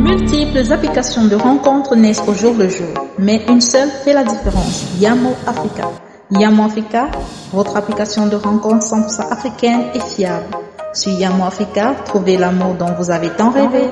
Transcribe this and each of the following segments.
multiples applications de rencontres naissent au jour le jour, mais une seule fait la différence, Yamo Africa. Yamo Africa, votre application de rencontres 100% africaine et fiable. Sur Yamo Africa, trouvez l'amour dont vous avez tant rêvé.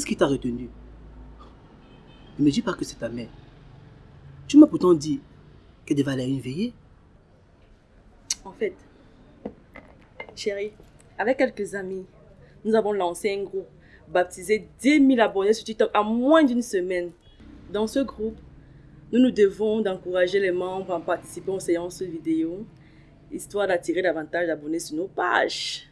Qu'est-ce qui t'a retenu? Ne me dis pas que c'est ta mère. Tu m'as pourtant dit qu'elle devait aller à une veillée. En fait, chérie, avec quelques amis, nous avons lancé un groupe baptisé 10 000 abonnés sur TikTok en moins d'une semaine. Dans ce groupe, nous nous devons d'encourager les membres à participer aux séances vidéo, histoire d'attirer davantage d'abonnés sur nos pages.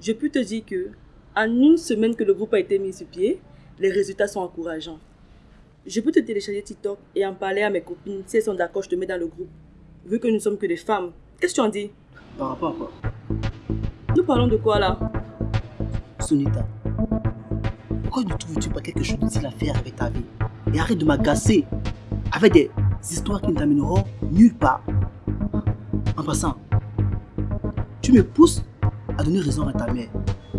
Je peux te dire que en une semaine que le groupe a été mis sur pied, les résultats sont encourageants. Je peux te télécharger TikTok et en parler à mes copines. Si elles sont d'accord, je te mets dans le groupe. Vu que nous sommes que des femmes. Qu'est-ce que tu en dis? Par rapport à quoi? Nous parlons de quoi là? Sonita, pourquoi ne trouves-tu pas quelque chose d'utile à faire avec ta vie? Et arrête de m'agacer avec des histoires qui ne t'amèneront nulle part. En passant, tu me pousses à donner raison à ta mère.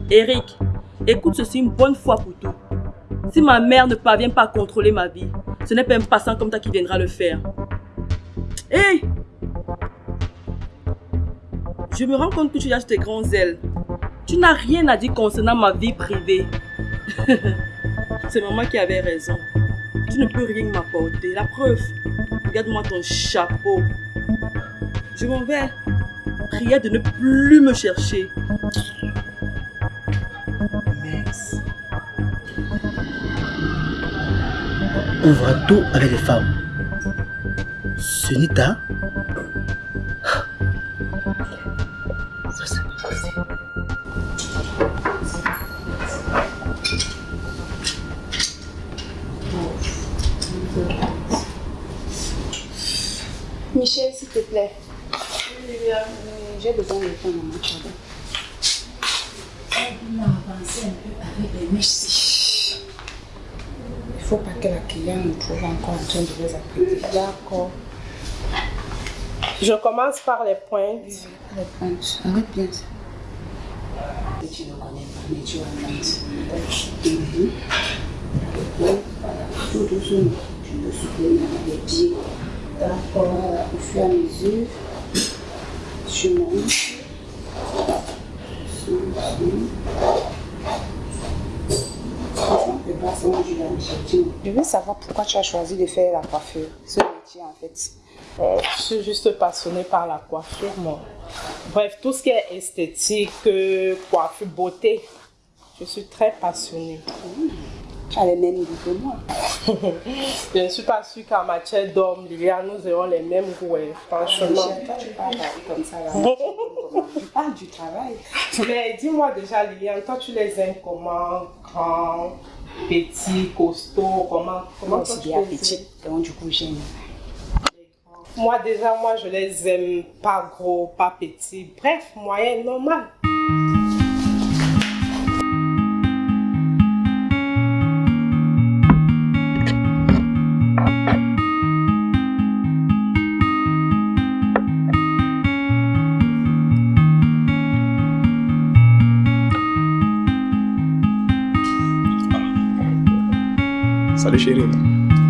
Eric, écoute ceci une bonne fois pour tout. Si ma mère ne parvient pas à contrôler ma vie, ce n'est pas un passant comme toi qui viendra le faire. Hé Je me rends compte que tu as tes grands ailes. Tu n'as rien à dire concernant ma vie privée. C'est maman qui avait raison. Tu ne peux rien m'apporter. La preuve, regarde-moi ton chapeau. Je m'en vais. Prière de ne plus me chercher. On voit tout avec les femmes. Sunita Ça c'est pas possible. Michel, s'il te plaît. J'ai besoin de temps, maman. pardon. On a avancé un peu avec les mèches. Il ne faut pas que la cliente nous trouve encore en train de les appeler. D'accord. Je commence par les pointes. Les pointes. Arrête bien ça. Et tu ne connais pas, mais tu. Voilà, tout doucement. Tu me soutiens avec les pieds. D'accord. Au fur et à mesure, tu montes. Je veux savoir pourquoi tu as choisi de faire la coiffure, ce métier en fait. Euh, je suis juste passionnée par la coiffure, moi. Bref, tout ce qui est esthétique, euh, coiffure, beauté, je suis très passionnée. Tu as les mêmes goûts que moi. je ne suis pas sûre qu'en matière d'homme, Liliane, nous aurons les mêmes goûts, hein, franchement. Tu parles comme ça là. Tu parles du travail. Mais dis-moi déjà, Liliane, toi, tu les aimes comment? Grand, petit, costaud, comment, comment tu petite, aimes donc du coup j'aime. Moi, déjà, moi, je les aime pas gros, pas petits. Bref, moyen, normal. Salut chérie.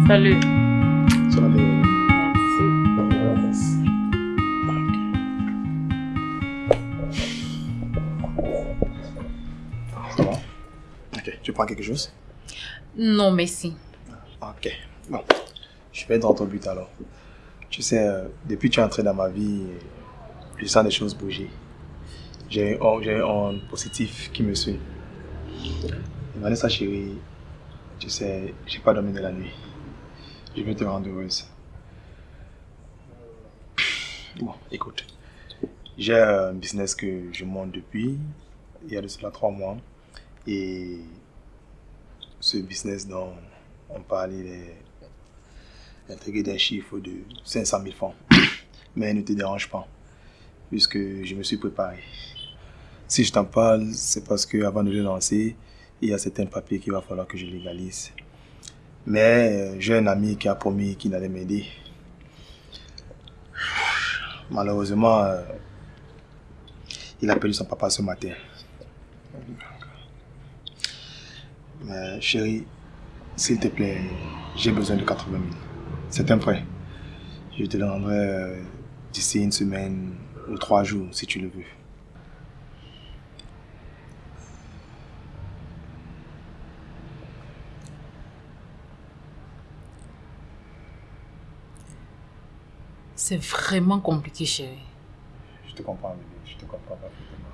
Salut. Salut. Ok, tu prends quelque chose? Non, merci. Ok, bon. Je vais dans ton but alors. Tu sais, euh, depuis que tu es entré dans ma vie, je sens des choses bouger. J'ai un, un positif qui me suit. Vanessa chérie, tu sais, j'ai pas dormi de la nuit. Je veux te rendre heureuse. Bon, écoute. J'ai un business que je monte depuis, il y a de cela trois mois. Et ce business dont on parlait, il est intégré d'un chiffre de 500 000 francs. Mais ne te dérange pas, puisque je me suis préparé. Si je t'en parle, c'est parce que avant de le lancer, il y a certains papiers qu'il va falloir que je légalise. Mais euh, j'ai un ami qui a promis qu'il allait m'aider. Malheureusement, euh, il a perdu son papa ce matin. Mais chérie, s'il te plaît, j'ai besoin de 80 000. C'est un prêt. Je te le rendrai euh, d'ici une semaine ou trois jours, si tu le veux. C'est vraiment compliqué, chérie. Je te comprends, bébé. Je te comprends parfaitement.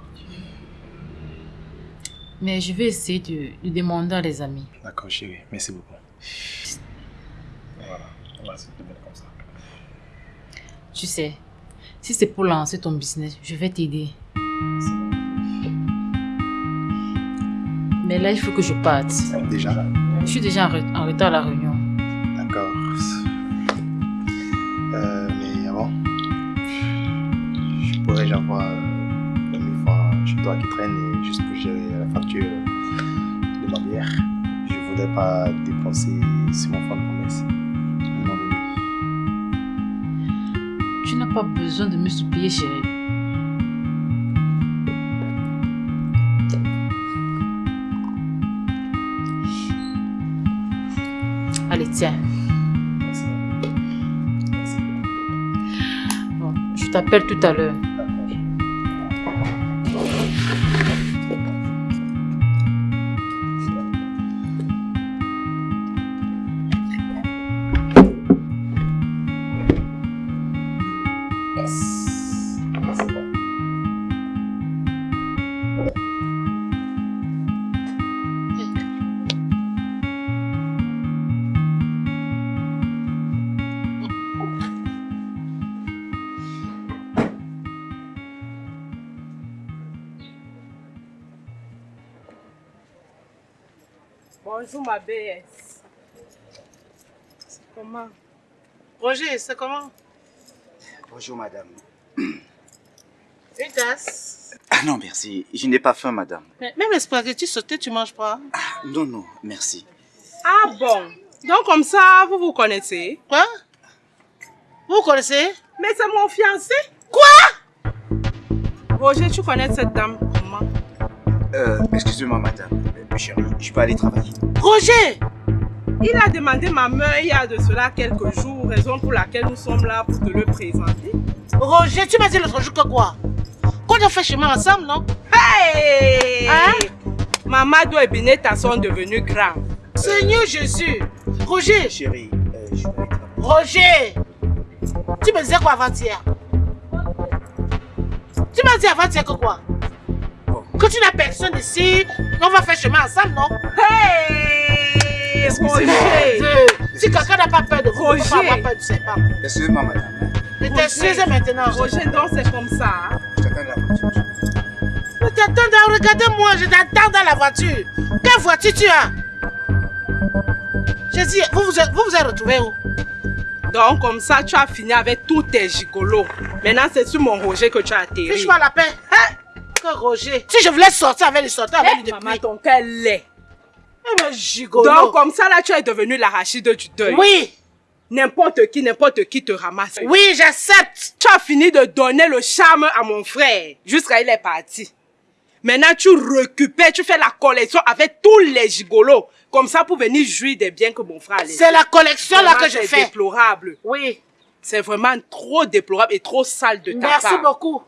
Mais je vais essayer de, de demander à les amis. D'accord, chérie. Merci beaucoup. Voilà. On va mettre comme ça. Tu sais, si c'est pour lancer ton business, je vais t'aider. Mais là, il faut que je parte. Déjà Je suis déjà en retard à la réunion. Pourrais avoir euh, 2000 francs chez toi qui traîne et juste pour gérer la facture de ma bière. Je voudrais pas dépenser sur mon fonds de bébé. Tu n'as pas besoin de me supplier, chérie. Allez, tiens. Merci. Merci. Bon, je t'appelle tout à l'heure. Bonjour ma. C'est comment? Roger, c'est comment? Bonjour madame. Une tasse Ah non, merci. Je n'ai pas faim, madame. Mais Même les spaghettis sautés, tu manges pas? Non, non, merci. Ah bon Donc comme ça, vous vous connaissez? Quoi? Vous connaissez? Mais c'est mon fiancé Quoi? Roger, tu connais cette dame comment? Euh, excusez-moi, madame. Euh, chérie, je peux aller travailler. Roger! Il a demandé ma main il y a de cela quelques jours, raison pour laquelle nous sommes là pour te le présenter. Roger, tu m'as dit l'autre jour que quoi? Qu'on a fait chemin ensemble, non? Hey! Hein? Mamadou et Bineta sont devenus grands. Seigneur Jésus! Roger! Chérie, euh, je peux aller travailler. Roger! Tu me disais quoi avant-hier? Tu m'as dit avant-hier que quoi? Que tu n'as personne ici, on va faire chemin ensemble, non? Hey Excusez-moi. Roger Si quelqu'un n'a pas peur de vous, il ne faut pas Roger. peur de ses pas. Excusez-moi, madame. Ne t'excuse maintenant. Roger, donc c'est comme ça. hein? Je t'attends dans la voiture. Ne t'attends dans, regardez-moi, je t'attends dans la voiture. Quelle voiture tu as? J'ai dit, vous vous êtes, vous vous êtes retrouvés où? Donc comme ça, tu as fini avec tous tes gigolos. Maintenant, c'est sur mon Roger que tu as atterri. Fiche-moi la paix. Hein? Roger. Si je voulais sortir avec lui, sortir avec lui Eh, depuis. maman, ton cœur l'est. Eh ben, gigolo. Donc comme ça, là, tu es devenu l'arachide du deuil. Oui, N'importe qui, n'importe qui te ramasse. oui, j'accepte. Tu as fini de donner le charme à mon frère. Jusqu'à il est parti. Maintenant, tu récupères, tu fais la collection avec tous les gigolos. Comme ça, pour venir jouir des biens que mon frère a. C'est la collection là que je c'est fais. déplorable. Oui, C'est vraiment trop déplorable et trop sale de ta merci part. beaucoup.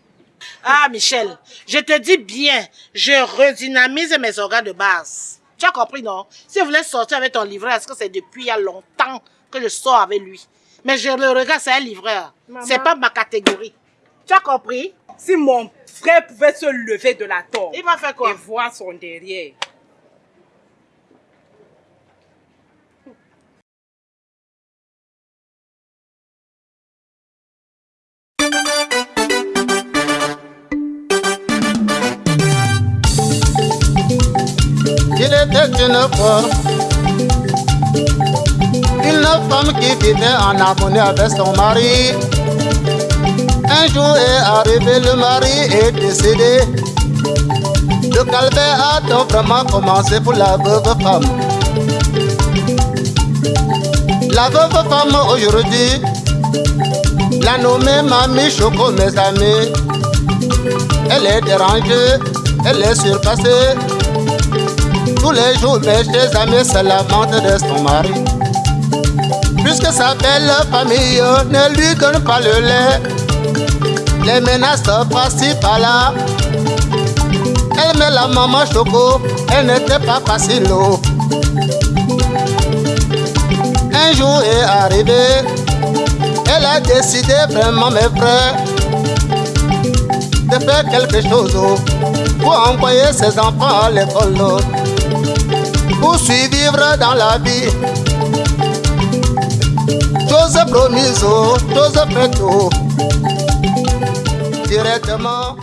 Ah, Michel, je te dis bien, je redynamise mes organes de base. Tu as compris, non? Si vous voulez sortir avec ton livreur, est-ce que c'est depuis il y a longtemps que je sors avec lui? Mais je le regarde, c'est un livreur. C'est pas ma catégorie. Tu as compris? Si mon frère pouvait se lever de la tombe Il va faire quoi? et voir son derrière. Une femme qui vivait en harmonie avec son mari. Un jour est arrivé, le mari est décédé. Le calvaire a donc vraiment commencé pour la veuve femme. La veuve femme aujourd'hui, la nommée Mamie Choco, mes amis. Elle est dérangée, elle est surpassée. Tous les jours, mes chers amis se lamentent de son mari. Puisque sa belle famille ne lui donne pas le lait, les menaces par-ci par-là. Elle met la maman choco, elle n'était pas facile. Un jour est arrivé, elle a décidé vraiment, mes frères, de faire quelque chose pour envoyer ses enfants à l'école. Pour survivre dans la vie. Chose promise, chose faite, directement